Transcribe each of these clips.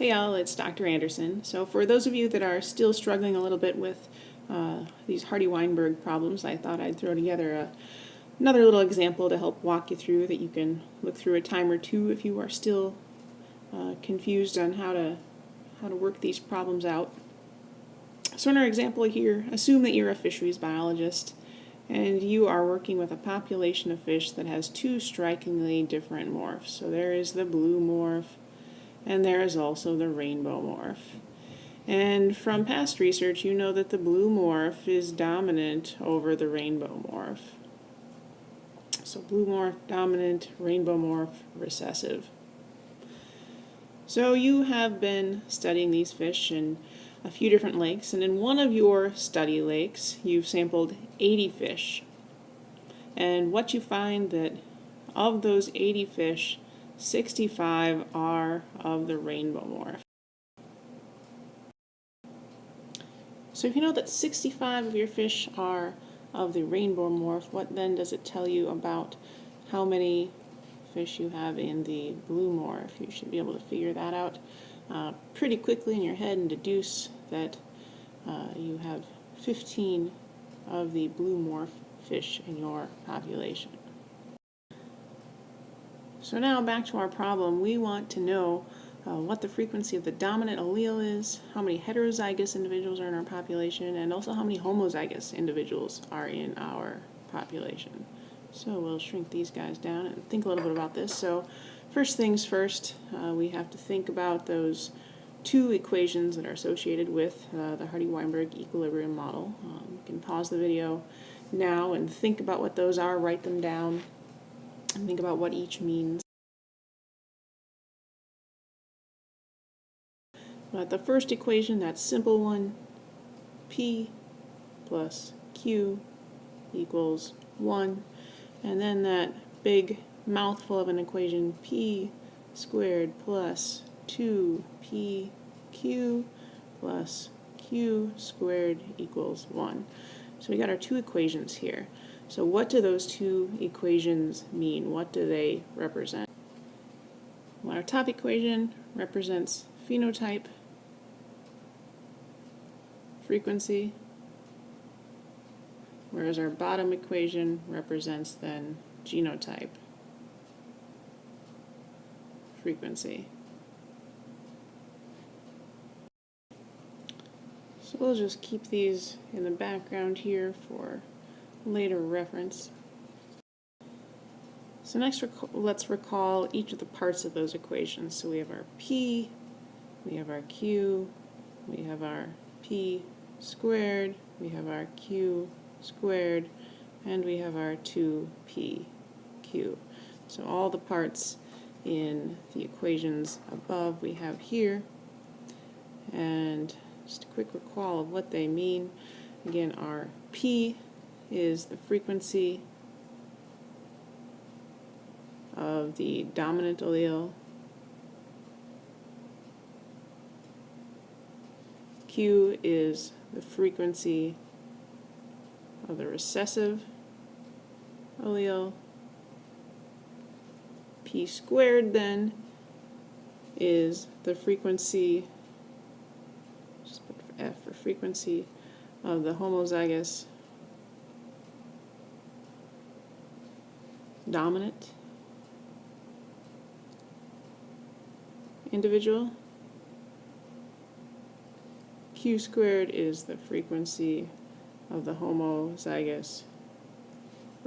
Hey y'all, it's Dr. Anderson. So for those of you that are still struggling a little bit with uh, these Hardy-Weinberg problems, I thought I'd throw together a, another little example to help walk you through that you can look through a time or two if you are still uh, confused on how to how to work these problems out. So in our example here, assume that you're a fisheries biologist and you are working with a population of fish that has two strikingly different morphs. So there is the blue morph and there is also the rainbow morph. And from past research, you know that the blue morph is dominant over the rainbow morph. So blue morph dominant, rainbow morph recessive. So you have been studying these fish in a few different lakes, and in one of your study lakes, you've sampled 80 fish. And what you find that of those 80 fish, 65 are of the rainbow morph. So if you know that 65 of your fish are of the rainbow morph, what then does it tell you about how many fish you have in the blue morph? You should be able to figure that out uh, pretty quickly in your head and deduce that uh, you have 15 of the blue morph fish in your population. So now back to our problem. We want to know uh, what the frequency of the dominant allele is, how many heterozygous individuals are in our population, and also how many homozygous individuals are in our population. So we'll shrink these guys down and think a little bit about this. So first things first, uh, we have to think about those two equations that are associated with uh, the Hardy-Weinberg equilibrium model. Um, you can pause the video now and think about what those are, write them down, and think about what each means. But the first equation, that simple one, P plus Q equals 1. And then that big mouthful of an equation, P squared plus 2PQ plus Q squared equals 1. So we got our two equations here. So what do those two equations mean? What do they represent? Well, our top equation represents phenotype, frequency, whereas our bottom equation represents then genotype, frequency. So we'll just keep these in the background here for later reference. So next rec let's recall each of the parts of those equations. So we have our P, we have our Q, we have our P squared, we have our Q squared, and we have our 2PQ. So all the parts in the equations above we have here. And just a quick recall of what they mean. Again, our P is the frequency of the dominant allele. Q is the frequency of the recessive allele. P squared then is the frequency, just put F for frequency, of the homozygous dominant individual. Q squared is the frequency of the homozygous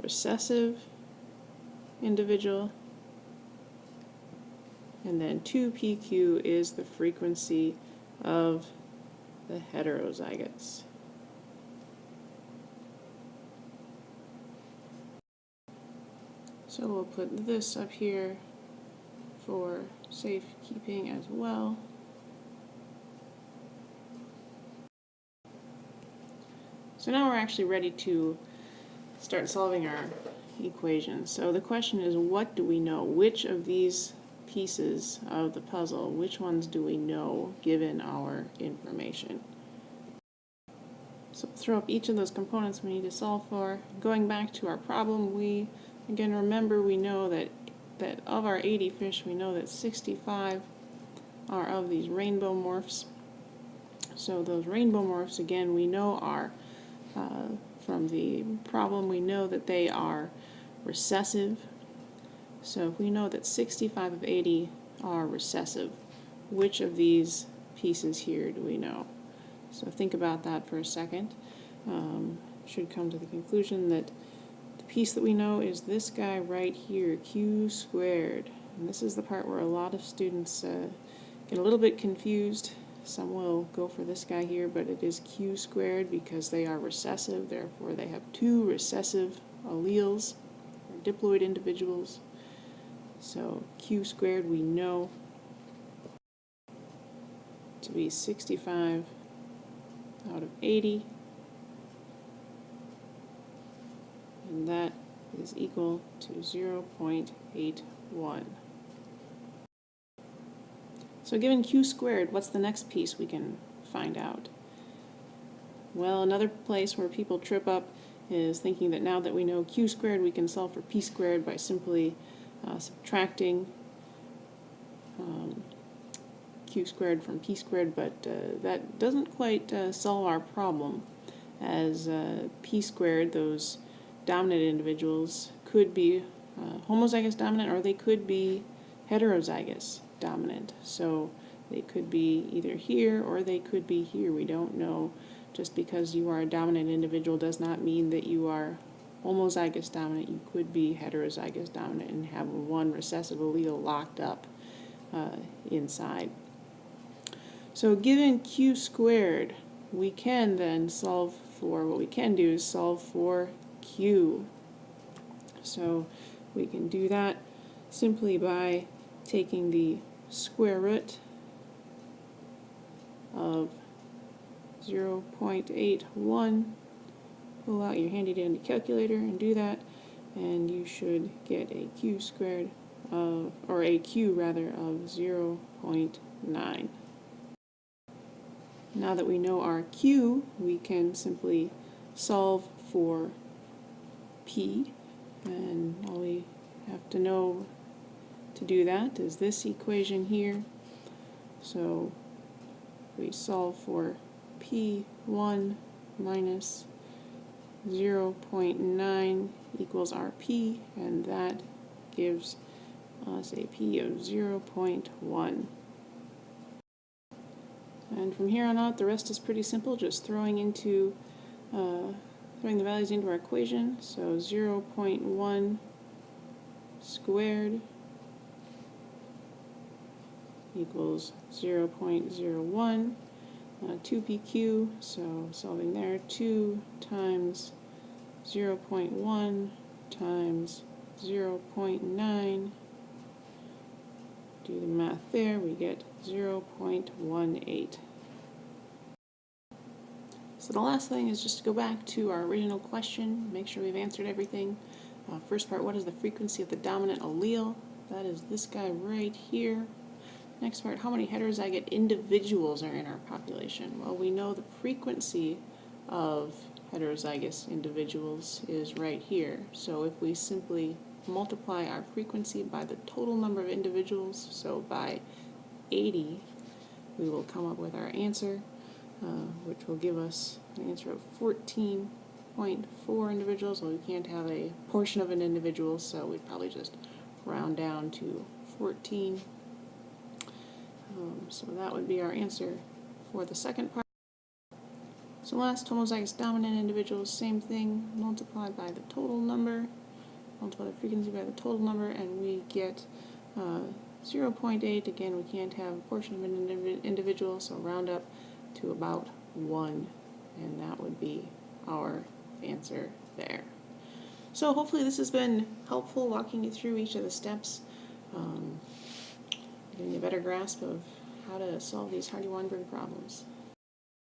recessive individual. And then 2pq is the frequency of the heterozygotes. So we'll put this up here for safekeeping as well. So now we're actually ready to start solving our equations. So the question is, what do we know? Which of these pieces of the puzzle, which ones do we know given our information? So throw up each of those components we need to solve for. Going back to our problem, we, again, remember we know that, that of our 80 fish, we know that 65 are of these rainbow morphs. So those rainbow morphs, again, we know are, uh, from the problem, we know that they are recessive. So if we know that 65 of 80 are recessive, which of these pieces here do we know? So think about that for a second. Um, should come to the conclusion that piece that we know is this guy right here, q squared. And this is the part where a lot of students uh, get a little bit confused. Some will go for this guy here, but it is q squared because they are recessive, therefore they have two recessive alleles, or diploid individuals. So q squared we know to be 65 out of 80. And that is equal to 0.81. So given q squared, what's the next piece we can find out? Well, another place where people trip up is thinking that now that we know q squared, we can solve for p squared by simply uh, subtracting um, q squared from p squared, but uh, that doesn't quite uh, solve our problem, as uh, p squared, those dominant individuals, could be uh, homozygous dominant or they could be heterozygous dominant. So they could be either here or they could be here. We don't know. Just because you are a dominant individual does not mean that you are homozygous dominant. You could be heterozygous dominant and have one recessive allele locked up uh, inside. So given q squared, we can then solve for, what we can do is solve for q. So we can do that simply by taking the square root of 0.81 pull out your handy dandy calculator and do that and you should get a q squared of or a q rather of 0.9 now that we know our q we can simply solve for p and all we have to know to do that is this equation here. So we solve for P1 minus 0.9 equals RP, and that gives us a P of 0.1. And from here on out, the rest is pretty simple, just throwing into uh, throwing the values into our equation. So 0.1 squared equals 0.01. Uh, 2pq, so solving there, 2 times 0.1 times 0.9. Do the math there, we get 0.18. So the last thing is just to go back to our original question, make sure we've answered everything. Uh, first part, what is the frequency of the dominant allele? That is this guy right here. Next part, how many heterozygote individuals are in our population? Well, we know the frequency of heterozygous individuals is right here. So if we simply multiply our frequency by the total number of individuals, so by 80, we will come up with our answer, uh, which will give us an answer of 14.4 individuals. Well, we can't have a portion of an individual, so we'd probably just round down to 14 um, so that would be our answer for the second part. So last homozygous dominant individuals, same thing, multiplied by the total number, multiply the frequency by the total number, and we get uh, 0.8. Again, we can't have a portion of an individual, so round up to about 1, and that would be our answer there. So hopefully this has been helpful walking you through each of the steps. Um, getting a better grasp of how to solve these Hardy-Weinberg problems.